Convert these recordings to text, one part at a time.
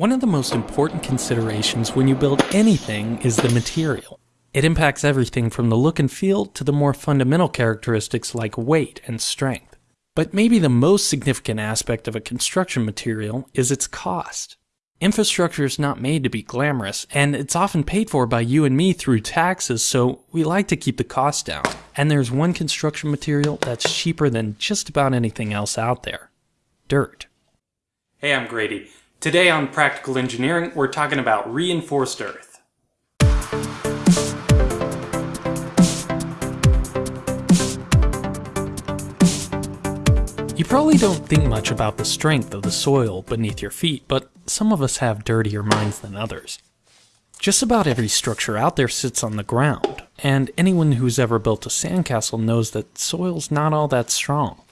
One of the most important considerations when you build anything is the material. It impacts everything from the look and feel to the more fundamental characteristics like weight and strength. But maybe the most significant aspect of a construction material is its cost. Infrastructure is not made to be glamorous, and it's often paid for by you and me through taxes, so we like to keep the cost down. And there's one construction material that's cheaper than just about anything else out there dirt. Hey, I'm Grady. Today on Practical Engineering, we're talking about reinforced earth. You probably don't think much about the strength of the soil beneath your feet, but some of us have dirtier minds than others. Just about every structure out there sits on the ground, and anyone who's ever built a sandcastle knows that soil's not all that strong.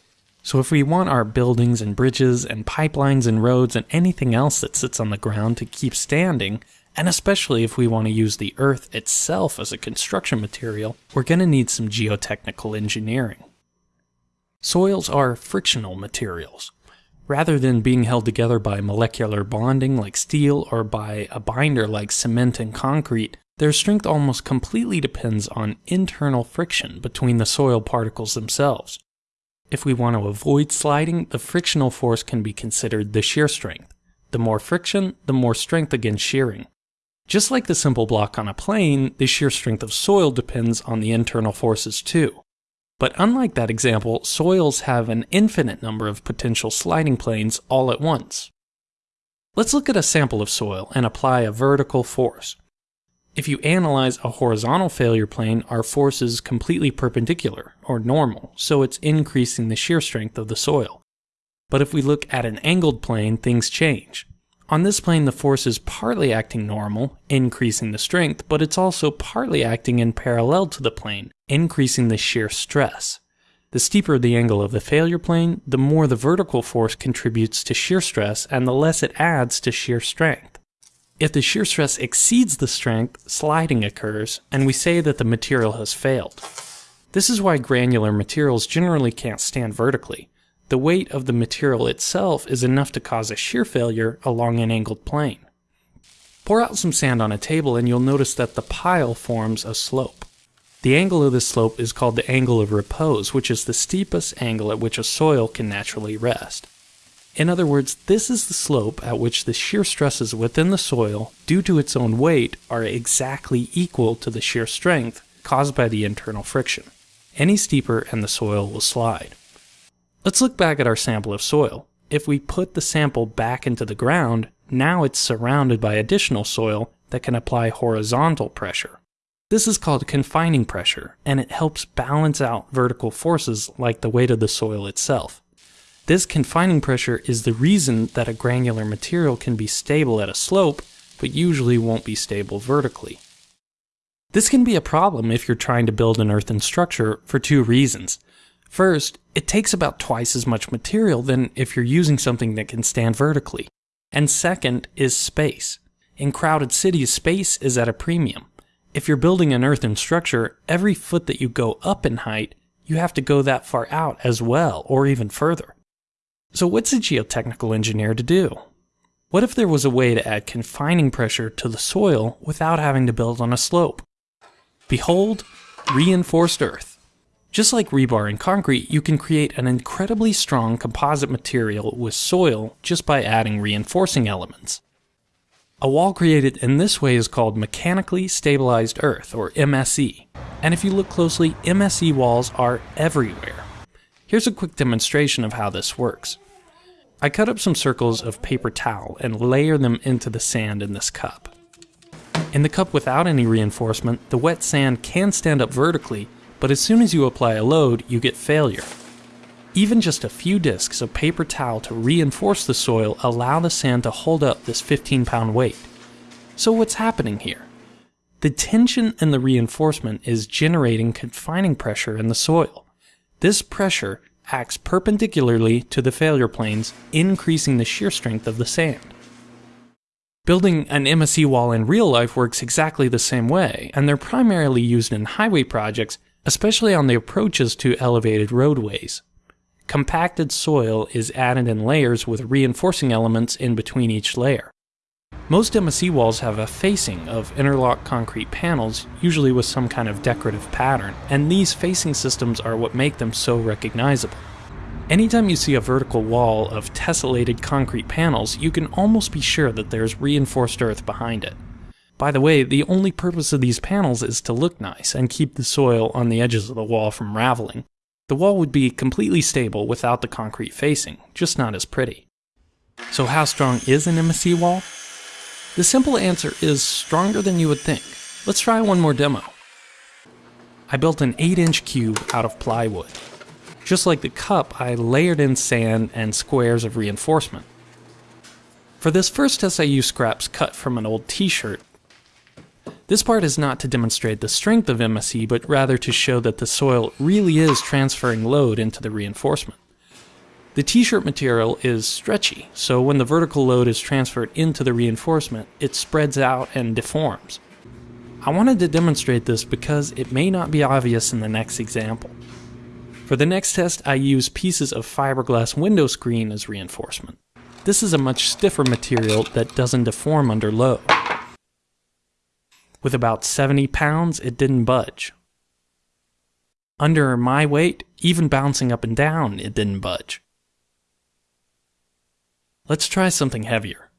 So if we want our buildings and bridges and pipelines and roads and anything else that sits on the ground to keep standing, and especially if we want to use the earth itself as a construction material, we're going to need some geotechnical engineering. Soils are frictional materials. Rather than being held together by molecular bonding like steel or by a binder like cement and concrete, their strength almost completely depends on internal friction between the soil particles themselves. If we want to avoid sliding, the frictional force can be considered the shear strength. The more friction, the more strength against shearing. Just like the simple block on a plane, the shear strength of soil depends on the internal forces too. But unlike that example, soils have an infinite number of potential sliding planes all at once. Let's look at a sample of soil and apply a vertical force. If you analyze a horizontal failure plane, our force is completely perpendicular, or normal, so it's increasing the shear strength of the soil. But if we look at an angled plane, things change. On this plane, the force is partly acting normal, increasing the strength, but it's also partly acting in parallel to the plane, increasing the shear stress. The steeper the angle of the failure plane, the more the vertical force contributes to shear stress and the less it adds to shear strength. If the shear stress exceeds the strength, sliding occurs, and we say that the material has failed. This is why granular materials generally can't stand vertically. The weight of the material itself is enough to cause a shear failure along an angled plane. Pour out some sand on a table and you'll notice that the pile forms a slope. The angle of this slope is called the angle of repose, which is the steepest angle at which a soil can naturally rest. In other words, this is the slope at which the shear stresses within the soil, due to its own weight, are exactly equal to the shear strength caused by the internal friction. Any steeper and the soil will slide. Let's look back at our sample of soil. If we put the sample back into the ground, now it's surrounded by additional soil that can apply horizontal pressure. This is called confining pressure, and it helps balance out vertical forces like the weight of the soil itself. This confining pressure is the reason that a granular material can be stable at a slope, but usually won't be stable vertically. This can be a problem if you're trying to build an earthen structure for two reasons. First, it takes about twice as much material than if you're using something that can stand vertically. And second is space. In crowded cities, space is at a premium. If you're building an earthen structure, every foot that you go up in height, you have to go that far out as well, or even further. So what's a geotechnical engineer to do? What if there was a way to add confining pressure to the soil without having to build on a slope? Behold, reinforced earth. Just like rebar and concrete, you can create an incredibly strong composite material with soil just by adding reinforcing elements. A wall created in this way is called mechanically stabilized earth, or MSE. And if you look closely, MSE walls are everywhere. Here's a quick demonstration of how this works. I cut up some circles of paper towel and layer them into the sand in this cup. In the cup without any reinforcement, the wet sand can stand up vertically, but as soon as you apply a load, you get failure. Even just a few discs of paper towel to reinforce the soil allow the sand to hold up this 15 pound weight. So what's happening here? The tension in the reinforcement is generating confining pressure in the soil. This pressure acts perpendicularly to the failure planes, increasing the shear strength of the sand. Building an MSE wall in real life works exactly the same way, and they're primarily used in highway projects, especially on the approaches to elevated roadways. Compacted soil is added in layers with reinforcing elements in between each layer. Most MSE walls have a facing of interlocked concrete panels, usually with some kind of decorative pattern, and these facing systems are what make them so recognizable. Anytime you see a vertical wall of tessellated concrete panels, you can almost be sure that there's reinforced earth behind it. By the way, the only purpose of these panels is to look nice and keep the soil on the edges of the wall from raveling. The wall would be completely stable without the concrete facing, just not as pretty. So how strong is an MSE wall? The simple answer is stronger than you would think. Let's try one more demo. I built an 8 inch cube out of plywood. Just like the cup, I layered in sand and squares of reinforcement. For this first test I used scraps cut from an old t-shirt. This part is not to demonstrate the strength of MSE, but rather to show that the soil really is transferring load into the reinforcement. The t-shirt material is stretchy, so when the vertical load is transferred into the reinforcement, it spreads out and deforms. I wanted to demonstrate this because it may not be obvious in the next example. For the next test, I use pieces of fiberglass window screen as reinforcement. This is a much stiffer material that doesn't deform under load. With about 70 pounds, it didn't budge. Under my weight, even bouncing up and down, it didn't budge. Let's try something heavier.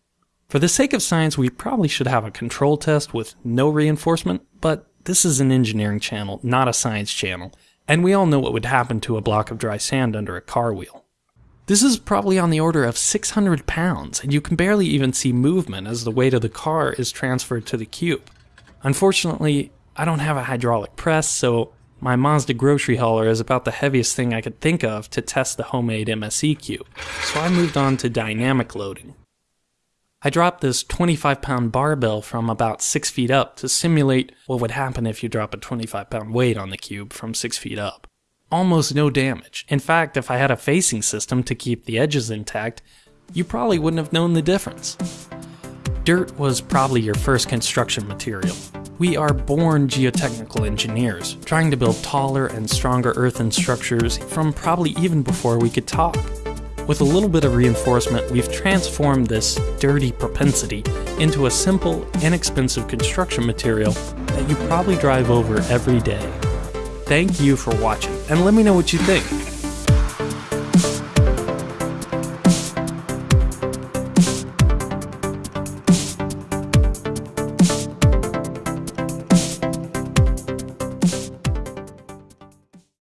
For the sake of science, we probably should have a control test with no reinforcement, but this is an engineering channel, not a science channel, and we all know what would happen to a block of dry sand under a car wheel. This is probably on the order of 600 pounds, and you can barely even see movement as the weight of the car is transferred to the cube. Unfortunately, I don't have a hydraulic press, so my Mazda grocery hauler is about the heaviest thing I could think of to test the homemade MSE cube, so I moved on to dynamic loading. I dropped this 25 pound barbell from about 6 feet up to simulate what would happen if you drop a 25 pound weight on the cube from 6 feet up. Almost no damage. In fact, if I had a facing system to keep the edges intact, you probably wouldn't have known the difference. Dirt was probably your first construction material. We are born geotechnical engineers, trying to build taller and stronger earthen structures from probably even before we could talk. With a little bit of reinforcement, we've transformed this dirty propensity into a simple, inexpensive construction material that you probably drive over every day. Thank you for watching, and let me know what you think.